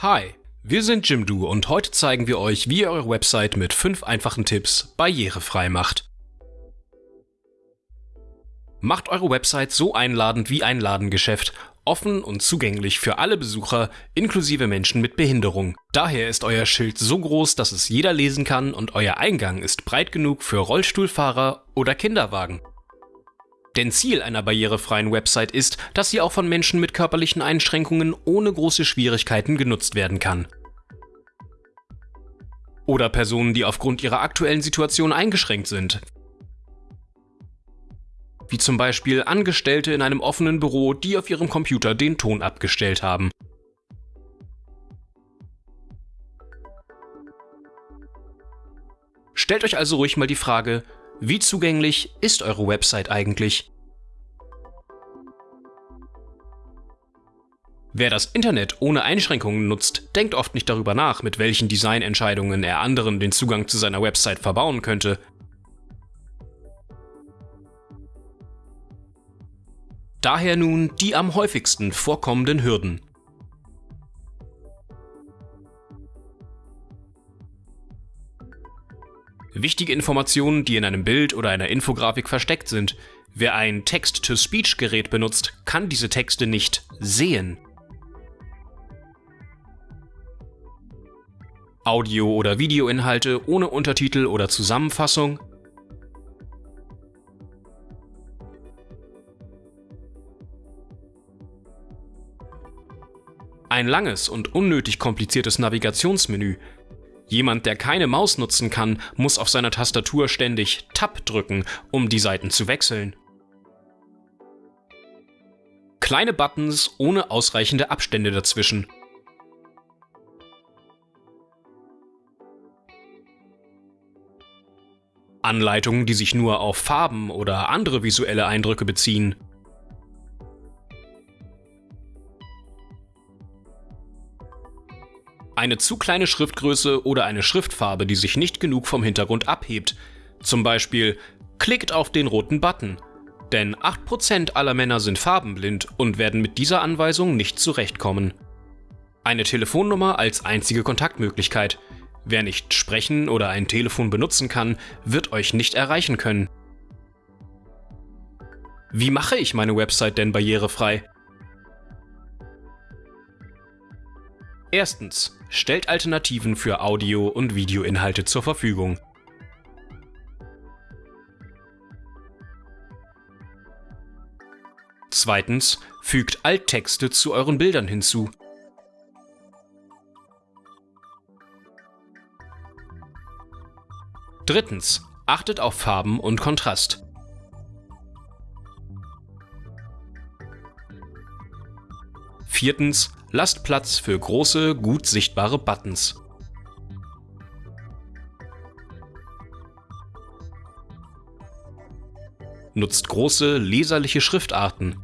Hi, wir sind Jimdo und heute zeigen wir euch, wie ihr eure Website mit 5 einfachen Tipps barrierefrei macht. Macht eure Website so einladend wie ein Ladengeschäft, offen und zugänglich für alle Besucher, inklusive Menschen mit Behinderung. Daher ist euer Schild so groß, dass es jeder lesen kann und euer Eingang ist breit genug für Rollstuhlfahrer oder Kinderwagen. Denn Ziel einer barrierefreien Website ist, dass sie auch von Menschen mit körperlichen Einschränkungen ohne große Schwierigkeiten genutzt werden kann. Oder Personen, die aufgrund ihrer aktuellen Situation eingeschränkt sind, wie zum Beispiel Angestellte in einem offenen Büro, die auf ihrem Computer den Ton abgestellt haben. Stellt euch also ruhig mal die Frage, wie zugänglich ist eure Website eigentlich? Wer das Internet ohne Einschränkungen nutzt, denkt oft nicht darüber nach, mit welchen Designentscheidungen er anderen den Zugang zu seiner Website verbauen könnte. Daher nun die am häufigsten vorkommenden Hürden. Wichtige Informationen, die in einem Bild oder einer Infografik versteckt sind. Wer ein Text-to-Speech-Gerät benutzt, kann diese Texte nicht sehen. Audio- oder Videoinhalte ohne Untertitel oder Zusammenfassung. Ein langes und unnötig kompliziertes Navigationsmenü, Jemand, der keine Maus nutzen kann, muss auf seiner Tastatur ständig Tab drücken, um die Seiten zu wechseln. Kleine Buttons ohne ausreichende Abstände dazwischen. Anleitungen, die sich nur auf Farben oder andere visuelle Eindrücke beziehen. Eine zu kleine Schriftgröße oder eine Schriftfarbe, die sich nicht genug vom Hintergrund abhebt. Zum Beispiel, klickt auf den roten Button. Denn 8% aller Männer sind farbenblind und werden mit dieser Anweisung nicht zurechtkommen. Eine Telefonnummer als einzige Kontaktmöglichkeit. Wer nicht sprechen oder ein Telefon benutzen kann, wird euch nicht erreichen können. Wie mache ich meine Website denn barrierefrei? Erstens. Stellt Alternativen für Audio- und Videoinhalte zur Verfügung. Zweitens. Fügt Alttexte zu euren Bildern hinzu. Drittens. Achtet auf Farben und Kontrast. Viertens. Lasst Platz für große, gut sichtbare Buttons. Nutzt große, leserliche Schriftarten.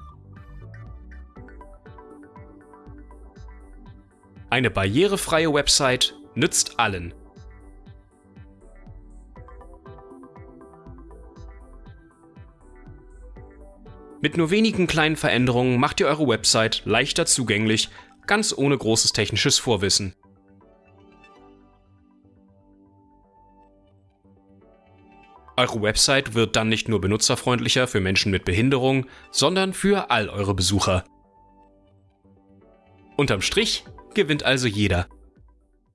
Eine barrierefreie Website nützt allen. Mit nur wenigen kleinen Veränderungen macht ihr eure Website leichter zugänglich ganz ohne großes technisches Vorwissen. Eure Website wird dann nicht nur benutzerfreundlicher für Menschen mit Behinderung, sondern für all eure Besucher. Unterm Strich gewinnt also jeder.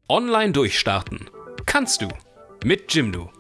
Online durchstarten kannst du mit Jimdo.